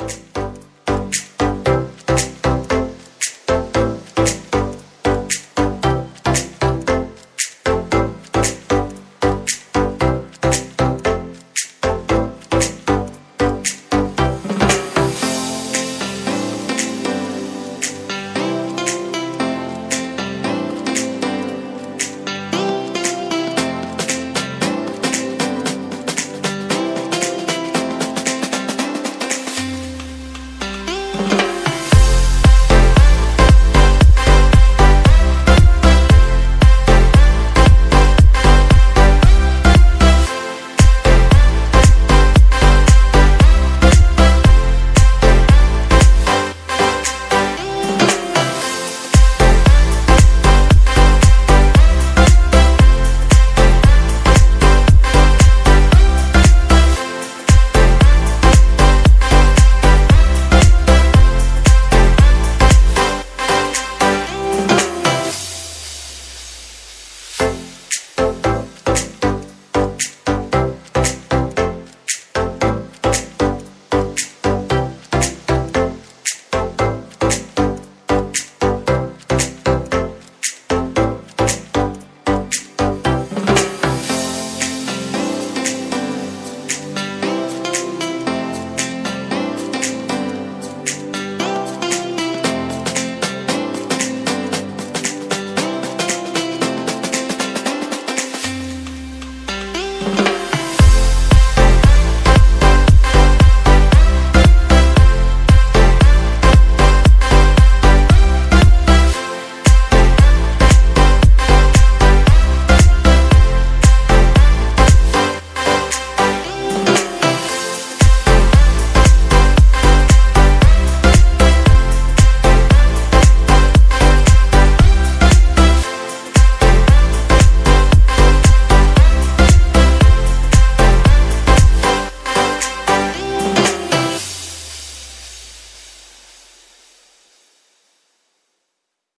Bye.